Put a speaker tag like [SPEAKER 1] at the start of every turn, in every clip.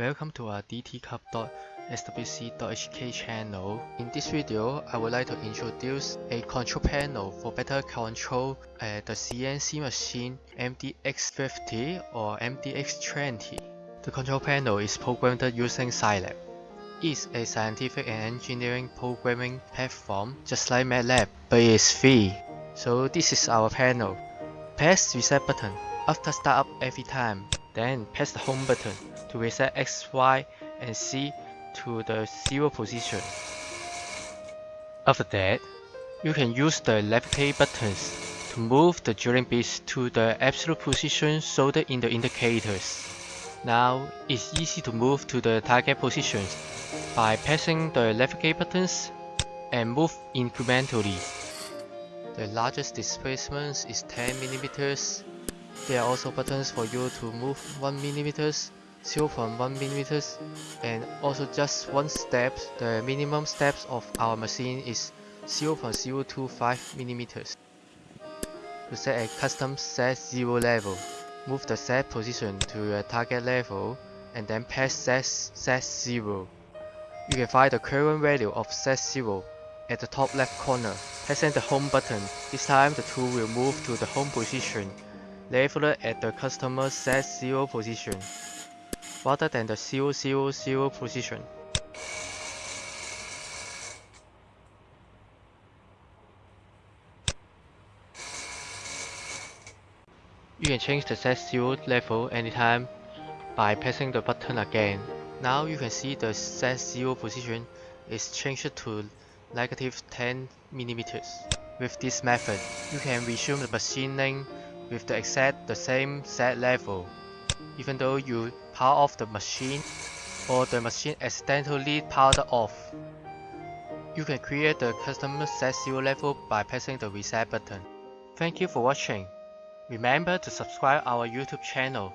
[SPEAKER 1] Welcome to our dtcub.swc.hk channel. In this video, I would like to introduce a control panel for better control uh, the CNC machine MDX50 or MDX20. The control panel is programmed using Scilab. It is a scientific and engineering programming platform just like MATLAB, but it is free. So this is our panel. Press reset button after startup every time. Then press the home button to reset X, Y, and Z to the 0 position. After that, you can use the left click buttons to move the drilling bits to the absolute position soldered in the indicators. Now, it's easy to move to the target positions by pressing the left click buttons and move incrementally. The largest displacement is 10 mm. There are also buttons for you to move 1 mm 0.1 mm and also just one step. The minimum steps of our machine is 0.025 mm to set a custom set 0 level move the set position to a target level and then press set, set 0 you can find the current value of set 0 at the top left corner. Pressing the home button. This time the tool will move to the home position leveled at the customer set 0 position rather than the 000 position. You can change the set 0 level anytime by pressing the button again. Now you can see the set 0 position is changed to negative 10 millimeters. With this method, you can resume the machining with the exact the same set level even though you power off the machine or the machine accidentally powered off. You can create the custom set 0 level by pressing the reset button. Thank you for watching. Remember to subscribe our YouTube channel.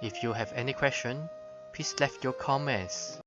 [SPEAKER 1] If you have any question, please leave your comments.